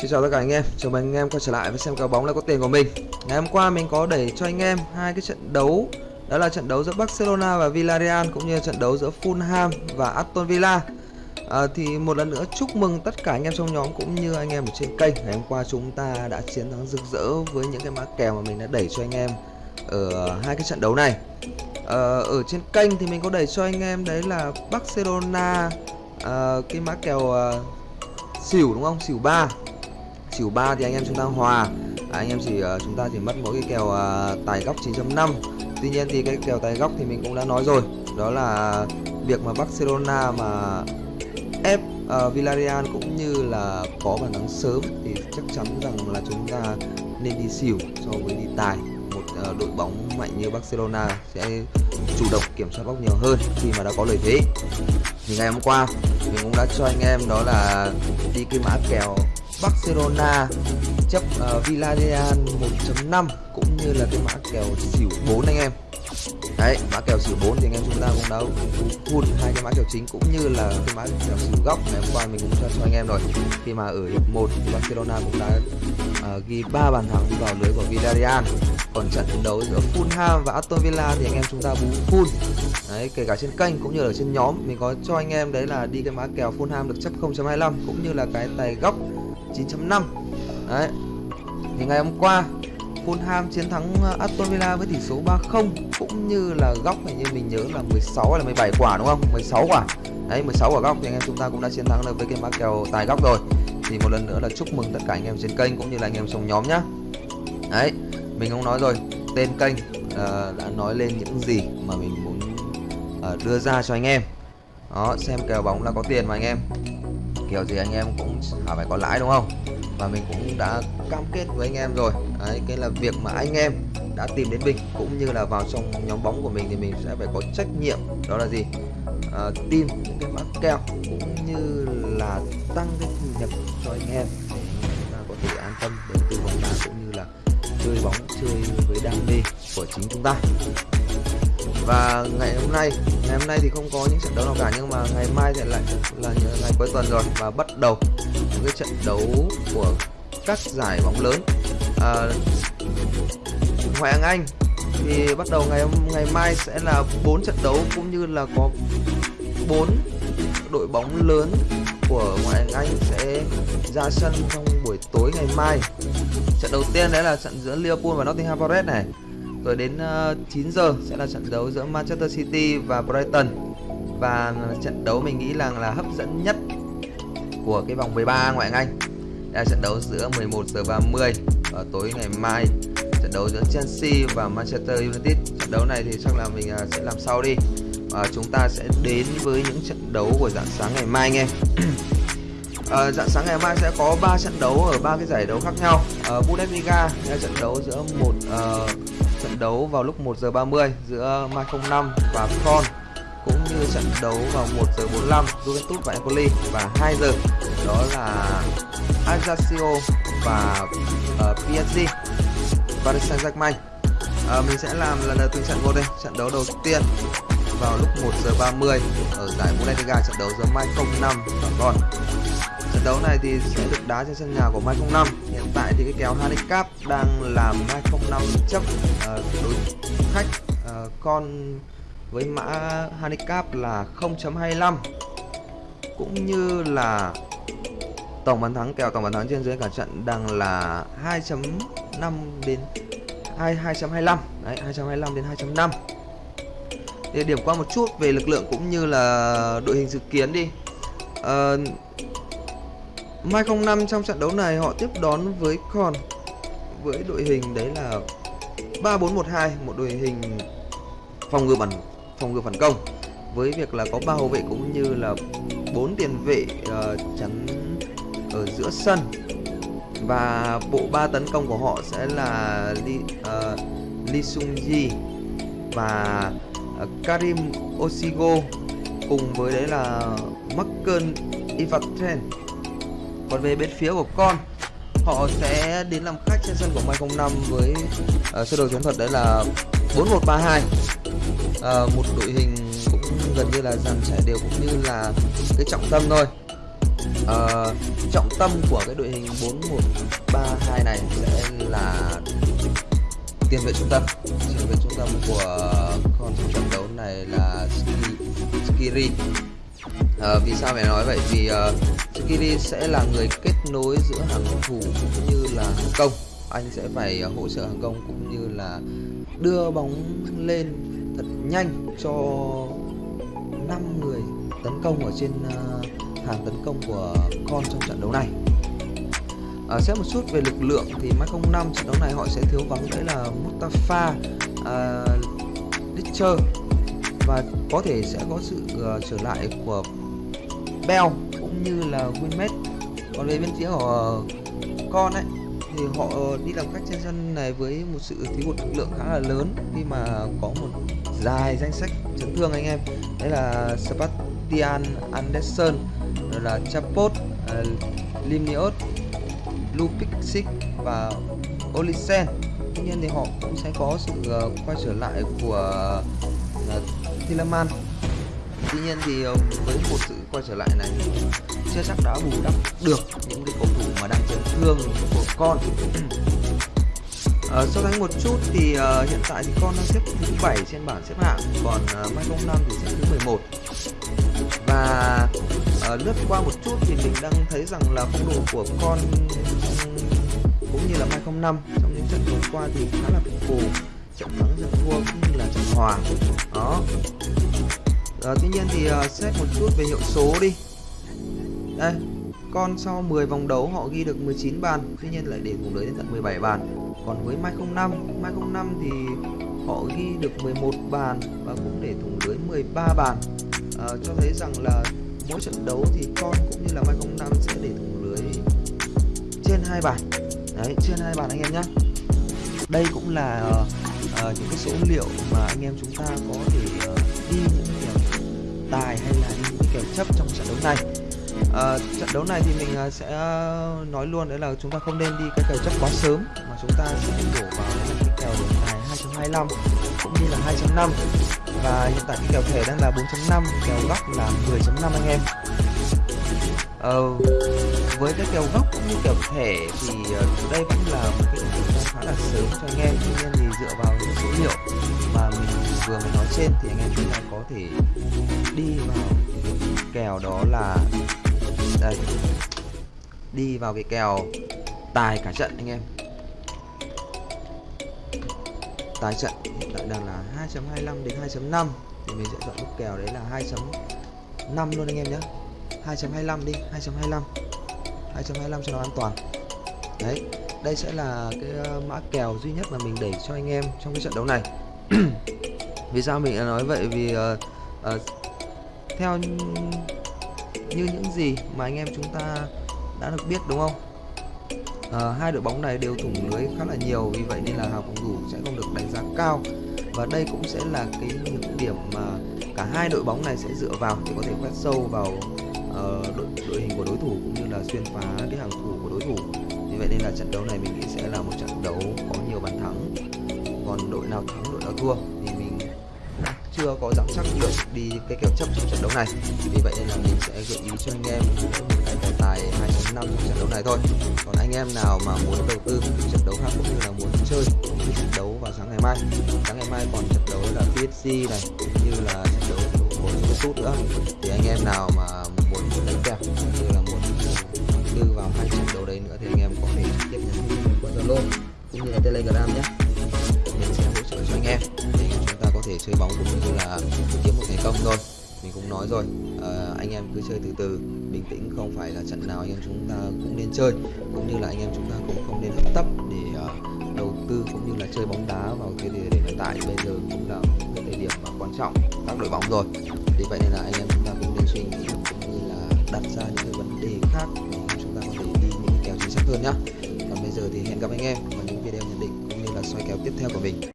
Xin chào tất cả anh em, chào mừng anh em quay trở lại với xem cá bóng là có tiền của mình. Ngày hôm qua mình có đẩy cho anh em hai cái trận đấu, đó là trận đấu giữa Barcelona và Villarreal cũng như trận đấu giữa Fulham và Aston Villa. À, thì một lần nữa chúc mừng tất cả anh em trong nhóm cũng như anh em ở trên kênh. Ngày hôm qua chúng ta đã chiến thắng rực rỡ với những cái mã kèo mà mình đã đẩy cho anh em ở hai cái trận đấu này. À, ở trên kênh thì mình có đẩy cho anh em đấy là Barcelona à, cái mã kèo à, xỉu đúng không? Xỉu 3 xỉu 3 thì anh em chúng ta hòa. À, anh em chỉ uh, chúng ta chỉ mất mỗi cái kèo uh, tài góc 9.5 tuy nhiên thì cái kèo tài góc thì mình cũng đã nói rồi. Đó là việc mà Barcelona mà ép uh, Villarreal cũng như là có bàn thắng sớm thì chắc chắn rằng là chúng ta nên đi xỉu so với đi tài. Một uh, đội bóng mạnh như Barcelona sẽ chủ động kiểm soát bóng nhiều hơn khi mà đã có lợi thế. Thì ngày hôm qua mình cũng đã cho anh em đó là đi cái mã kèo Barcelona chấp uh, Villarreal 1.5 cũng như là cái mã kèo xỉu 4 anh em. Đấy mã kèo xỉu 4 thì anh em chúng ta cũng đã full hai cái mã kèo chính cũng như là cái mã kèo xỉu góc ngày hôm qua mình cũng cho cho anh em rồi. Khi mà ở hiệp 1 Barcelona cũng đã uh, ghi 3 bàn thắng vào lưới của Villarreal. Còn trận đấu giữa Fulham và Aston Villa thì anh em chúng ta bú full. Đấy kể cả trên kênh cũng như ở trên nhóm mình có cho anh em đấy là đi cái mã kèo Fulham được chấp 0.25 cũng như là cái tài góc 9.5 đấy. Thì ngày hôm qua Fulham chiến thắng uh, Aston Villa với tỷ số 3-0 cũng như là góc hình như mình nhớ là 16 hay là 17 quả đúng không? 16 quả. Đấy 16 quả góc thì anh em chúng ta cũng đã chiến thắng được với cái mã kèo tài góc rồi. Thì một lần nữa là chúc mừng tất cả anh em trên kênh cũng như là anh em trong nhóm nhá. Đấy mình cũng nói rồi tên kênh uh, đã nói lên những gì mà mình muốn uh, đưa ra cho anh em. Đó xem kèo bóng là có tiền mà anh em kiểu gì anh em cũng phải có lãi đúng không? Và mình cũng đã cam kết với anh em rồi. Đấy cái là việc mà anh em đã tìm đến mình cũng như là vào trong nhóm bóng của mình thì mình sẽ phải có trách nhiệm đó là gì? À, tìm những cái mã kèo cũng như là tăng cái thu nhập cho anh em để chúng ta có thể an tâm đầu tư bóng đá cũng như là chơi bóng chơi với đam mê của chính chúng ta và ngày hôm nay ngày hôm nay thì không có những trận đấu nào cả nhưng mà ngày mai thì lại là ngày cuối tuần rồi và bắt đầu những cái trận đấu của các giải bóng lớn à, Ngoại hạng Anh thì bắt đầu ngày ngày mai sẽ là bốn trận đấu cũng như là có bốn đội bóng lớn của ngoại hạng Anh sẽ ra sân trong buổi tối ngày mai. Trận đầu tiên đấy là trận giữa Liverpool và Nottingham Forest này. Rồi đến ờ, 9 giờ sẽ là trận đấu giữa Manchester City và Brighton. Và trận đấu mình nghĩ là là hấp dẫn nhất của cái vòng 13 ngoại hạng Anh. Đây là trận đấu giữa 11 giờ 30 ở tối ngày mai. Trận đấu giữa Chelsea và Manchester United. Trận đấu này thì chắc là mình ờ, sẽ làm sau đi. Và chúng ta sẽ đến với những trận đấu của dạng sáng ngày mai nghe. à, dạng sáng ngày mai sẽ có 3 trận đấu ở ba cái giải đấu khác nhau. À, Bundesliga là trận đấu giữa một uh, trận đấu vào lúc 1 giờ 30 giữa Mai 05 và Con cũng như trận đấu vào 1 giờ 45 Juventus và Empoli. Và 2 giờ đó là Ajaccio và uh, PSG Paris Saint-Germain uh, mình sẽ làm lần đầu từng trận một đây trận đấu đầu tiên vào lúc 1 giờ 30 ở giải Bundesliga trận đấu giữa Mai 05 và Con trận đấu này thì sẽ được đá trên sân nhà của Mai 05 hiện tại thì cái kèo handicap đang làm Mai 05 chấp uh, đối khách uh, con với mã handicap là 0.25 cũng như là tổng bàn thắng kèo tổng bàn thắng trên dưới cả trận đang là 2.5 đến 2 2.25 đấy 2.25 đến 2.5 để điểm qua một chút về lực lượng cũng như là đội hình dự kiến đi. Uh, Mai 05 trong trận đấu này họ tiếp đón với Con với đội hình đấy là 3412 một đội hình phòng ngự bản phòng ngự phản công. Với việc là có ba hậu vệ cũng như là bốn tiền vệ uh, chắn ở giữa sân. Và bộ ba tấn công của họ sẽ là Lee, uh, ờ, Lee Sung Ji và uh, Karim Osigo cùng với đấy là Marken Ivatren còn về bên phía của con họ sẽ đến làm khách trên sân của Mai 05 với uh, sơ đồ chiến thuật đấy là 4132 uh, ờ, một đội hình cũng gần như là dàn trải đều cũng như là cái trọng tâm thôi. Uh, trọng tâm của cái đội hình 4132 này sẽ là tiền vệ trung tâm. Tiền vệ trung tâm của con trận đấu này là Skiri à, vì sao phải nói vậy? Vì ờ, uh, Skiri sẽ là người kết nối giữa hàng thủ cũng như là hàng công. Anh sẽ phải uh, hỗ trợ hàng công cũng như là đưa bóng lên thật nhanh cho 5 người tấn công ở trên uh, hàng tấn công của con trong trận đấu này. À, xét một chút về lực lượng thì Mai 05 trận đấu này họ sẽ thiếu vắng đấy là Mustafa uh, Ditcher và có thể sẽ có sự uh, trở lại của Bell cũng như là Winmate. Còn về bên phía của con ấy thì họ đi làm khách trên sân này với một sự thiếu hụt lực lượng khá là lớn khi mà có một dài danh sách chấn thương anh em. Đấy là Sebastian Anderson rồi là Chapot à, uh, Limniot Lupixik và Olisen. Tuy nhiên thì họ cũng sẽ có sự uh, quay trở lại của uh, Thielemann tuy nhiên thì ờ, với một sự quay trở lại này chưa chắc đã bù đắp được những cái cầu thủ mà đang chấn thương của con. Uh, so sánh một chút thì uh, hiện tại thì con đang xếp thứ 7 trên bảng xếp hạng còn uh, Mai 05 thì xếp thứ 11 và uh, lướt qua một chút thì mình đang thấy rằng là phong độ của con cũng như là Mai 05 trong những trận vừa qua thì khá là phù trận thắng trận thua cũng như là trận hòa. Đó à, tuy nhiên thì uh, xét một chút về hiệu số đi. Đây con sau 10 vòng đấu họ ghi được 19 bàn tuy nhiên lại để cùng lưới đến tận 17 bàn. Còn với Mai 05 Mai 05 thì họ ghi được 11 bàn và cũng để thủng lưới 13 bàn. À, cho thấy rằng là mỗi trận đấu thì con cũng như là Mai 05 sẽ để thủng lưới trên hai bàn. Đấy trên hai bàn anh em nhé đây cũng là uh, uh, những cái số liệu mà anh em chúng ta có thể uh, đi những tài hay là những kèo chấp trong trận đấu này. À, trận đấu này thì mình ờ, sẽ ờ, nói luôn đấy là chúng ta không nên đi cái kèo chấp quá sớm mà chúng ta sẽ đổ vào cái kèo đường tài 2.25 cũng như là 2.5 và hiện tại cái kèo thẻ đang là 4.5 kèo góc là 10.5 anh em ờ, với cái kèo góc cũng như kèo thẻ thì uh, đây vẫn là một cái thời khá là sớm cho anh em. Tuy nhiên thì dựa vào những số liệu mà mình vừa mới nói trên thì anh em chúng ta có thể đi vào kèo đó là đây. Đi vào cái kèo tài cả trận anh em. Tài trận hiện tại đang là 2.25 đến 2.5 thì mình sẽ chọn mức kèo đấy là 2.5 luôn anh em nhé. 2.25 đi 2.25 2.25 cho nó an toàn. Đấy đây sẽ là cái ờ, mã kèo duy nhất mà mình đẩy cho anh em trong cái trận đấu này. Vì sao mình nói vậy? Vì uh, uh, theo như những gì mà anh em chúng ta đã được biết đúng không? Uh, hai đội bóng này đều thủng lưới khá là nhiều vì vậy nên là hàng phòng thủ sẽ không được đánh giá cao. Và đây cũng sẽ là cái những điểm mà cả hai đội bóng này sẽ dựa vào để có thể quét sâu vào uh, đội, đội hình của đối thủ cũng như là xuyên phá cái hàng thủ của đối thủ. Vì vậy nên là trận đấu này mình nghĩ sẽ là một trận đấu có nhiều bàn thắng. Còn đội nào thắng đội nào thua thì mình chưa có dám chắc được đi cái kèo chấp trong trận đấu này. Vì vậy nên là mình sẽ gợi ý cho anh em một cái tài tài 2.5 trong trận đấu này thôi. Còn anh em nào mà muốn đầu tư trận đấu khác cũng như là muốn chơi một trận đấu vào sáng ngày mai. Sáng ngày mai còn trận đấu là PSG này cũng như là trận đấu của Juventus nữa. Thì anh em nào mà đánh kèo cũng như là muốn đưa vào hai trận đấu đấy nữa thì anh em có thể trực tiếp nhắn tin qua Zalo cũng như là Telegram nhé mình sẽ hỗ trợ cho anh em thì chúng ta có thể chơi bóng cũng như là kiếm một thành công thôi mình cũng nói rồi à, anh em cứ chơi từ từ bình tĩnh không phải là trận nào anh em chúng ta cũng nên chơi cũng như là anh em chúng ta cũng không nên hấp tấp để uh, đầu tư cũng như là chơi bóng đá vào cái thời điểm hiện tại bây giờ cũng là cái thời điểm mà quan trọng các đội bóng rồi vì vậy nên là anh em chúng ta cũng nên suy nghĩ cũng đặt ra những cái vấn đề khác để chúng ta có thể đi những kèo chính xác hơn nhá. Còn bây giờ thì hẹn gặp anh em vào những video nhận định, cũng như là soi kèo tiếp theo của mình.